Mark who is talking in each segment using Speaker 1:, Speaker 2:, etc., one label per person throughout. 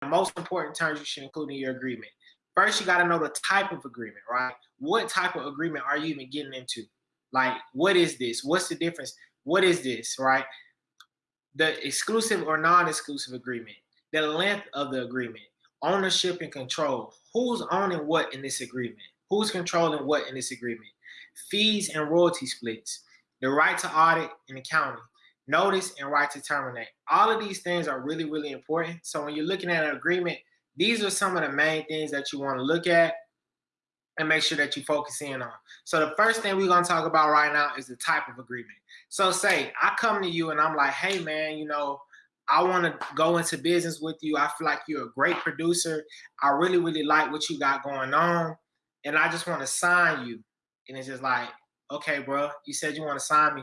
Speaker 1: the most important terms you should include in your agreement. First, you got to know the type of agreement, right? What type of agreement are you even getting into? Like, what is this? What's the difference? What is this, right? The exclusive or non-exclusive agreement, the length of the agreement, ownership and control. Who's owning what in this agreement? Who's controlling what in this agreement? Fees and royalty splits, the right to audit and accounting, notice and right to terminate. All of these things are really, really important. So when you're looking at an agreement, these are some of the main things that you want to look at and make sure that you focus in on. So the first thing we're going to talk about right now is the type of agreement. So say I come to you and I'm like, hey man, you know, I want to go into business with you. I feel like you're a great producer. I really, really like what you got going on. And I just want to sign you. And it's just like, okay, bro, you said you want to sign me.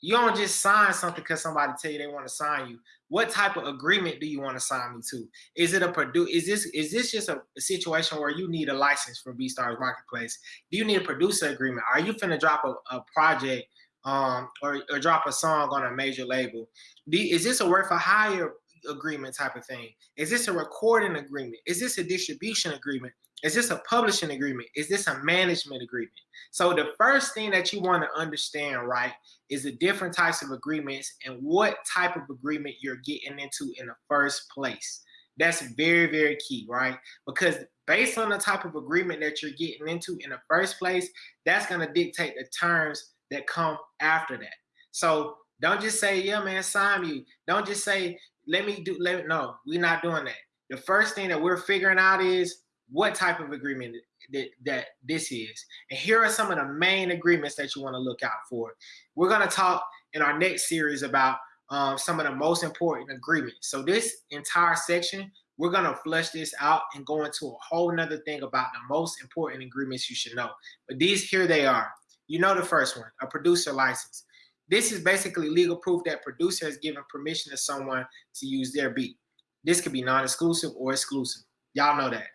Speaker 1: You don't just sign something because somebody tell you they want to sign you. What type of agreement do you want to sign me to? Is it a produce? Is this is this just a, a, situation where you need a license from BeatStars Marketplace? Do you need a producer agreement? Are you finna drop a, a project um, or, or drop a song on a major label? Do, is this a work for hire agreement type of thing? Is this a recording agreement? Is this a distribution agreement? Is this a publishing agreement? Is this a management agreement? So the first thing that you want to understand, right, is the different types of agreements and what type of agreement you're getting into in the first place. That's very, very key, right? Because based on the type of agreement that you're getting into in the first place, that's going to dictate the terms that come after that. So don't just say, yeah, man, sign me. Don't just say, let me do, let no, we're not doing that. The first thing that we're figuring out is what type of agreement that, that this is. And here are some of the main agreements that you want to look out for. We're going to talk in our next series about um, some of the most important agreements. So this entire section, we're going to flesh this out and go into a whole nother thing about the most important agreements you should know. But these here they are. You know the first one, a producer license. This is basically legal proof that producer has given permission to someone to use their beat. This could be non-exclusive or exclusive. Y'all know that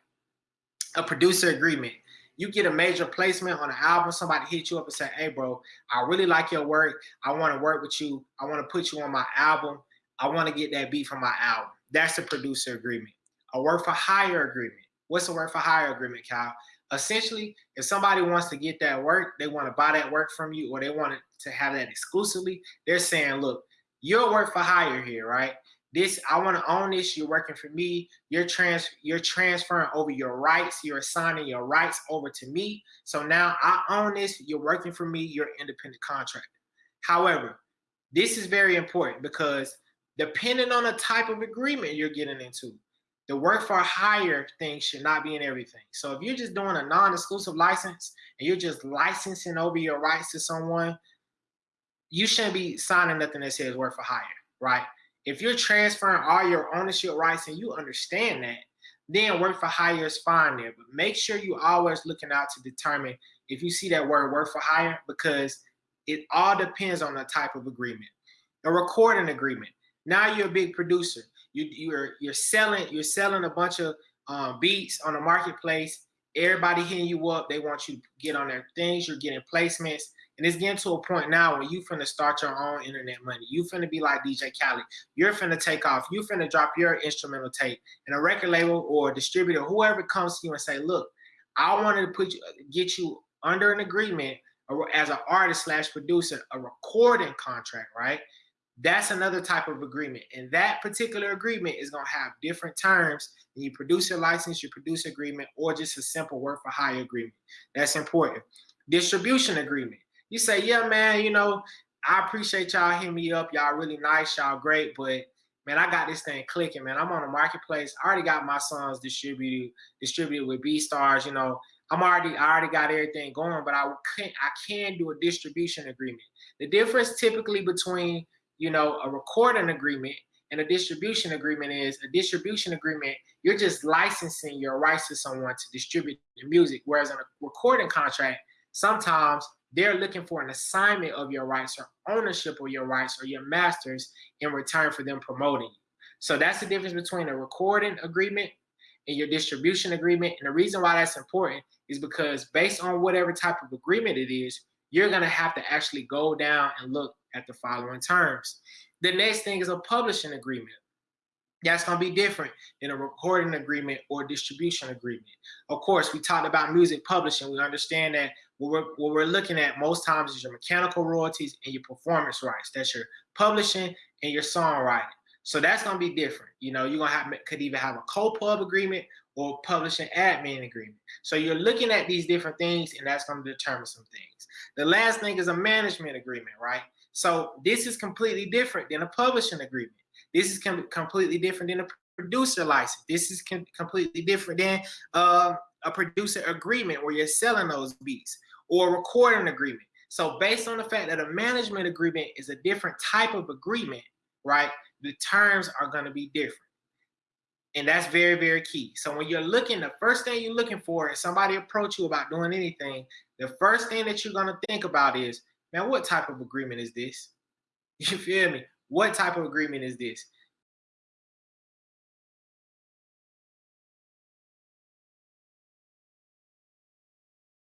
Speaker 1: a producer agreement. You get a major placement on an album, somebody hit you up and say, hey bro, I really like your work. I want to work with you. I want to put you on my album. I want to get that beat from my album. That's a producer agreement. A work for hire agreement. What's a work for hire agreement, Kyle? Essentially, if somebody wants to get that work, they want to buy that work from you or they want to have that exclusively, they're saying, look, you're work for hire here, right? this i want to own this you're working for me. You're trans you're transferring over your rights you're assigning your rights over to me. So now i own this you're working for me you're independent contractor. However this is very important because depending on the type of agreement you're getting into the work for hire thing should not be in everything so if you're just doing a non-exclusive license and you're just licensing over your rights to someone you shouldn't be signing nothing that says work for hire right if you're transferring all your ownership rights and you understand that, then work for hire is fine there. But make sure you always looking out to determine if you see that word work for hire because it all depends on the type of agreement. A recording agreement. Now you're a big producer. You, you're you're selling you're selling a bunch of um, beats on the marketplace. Everybody hitting you up. They want you to get on their things. You're getting placements. And it's getting to a point now where you finna start your own internet money. You finna be like DJ Khaled. You're finna take off. You finna drop your instrumental tape. And a record label or distributor, whoever comes to you and say, look, I wanted to put you, get you under an agreement as an artist slash producer, a recording contract, right? That's another type of agreement. And that particular agreement is gonna have different terms than your producer license, your producer agreement, or just a simple work for hire agreement. That's important. Distribution agreement you say, yeah, man, you know, I appreciate y'all hitting me up. Y'all really nice, y'all great, but man, I got this thing clicking, man. I'm on the marketplace. I already got my songs distributed, distributed with BeatStars, You know, I'm already, I already got everything going, but I can't, I can do a distribution agreement. The difference typically between, you know, a recording agreement and a distribution agreement is a distribution agreement, you're just licensing your rights to someone to distribute the music. Whereas in a recording contract, sometimes they're looking for an assignment of your rights or ownership of your rights or your masters in return for them promoting you. So that's the difference between a recording agreement and your distribution agreement. And the reason why that's important is because based on whatever type of agreement it is, you're gonna have to actually go down and look at the following terms. The next thing is a publishing agreement. that's going to be different than a recording agreement or distribution agreement. Of course, we talked about music publishing. We understand that what we're, what we're looking at most times is your mechanical royalties and your performance rights. That's your publishing and your songwriting. So that's going to be different. You know, you're going to have could even have a co-pub agreement or publishing admin agreement. So you're looking at these different things and that's going to determine some things. The last thing is a management agreement, right? So this is completely different than a publishing agreement. This is com completely different than a producer license. This is com completely different than uh, a producer agreement where you're selling those beats or a recording agreement. So based on the fact that a management agreement is a different type of agreement, right? The terms are going to be different. And that's very, very key. So when you're looking, the first thing you're looking for is somebody approach you about doing anything, the first thing that you're going to think about is, man, what type of agreement is this? You feel me? What type of agreement is this?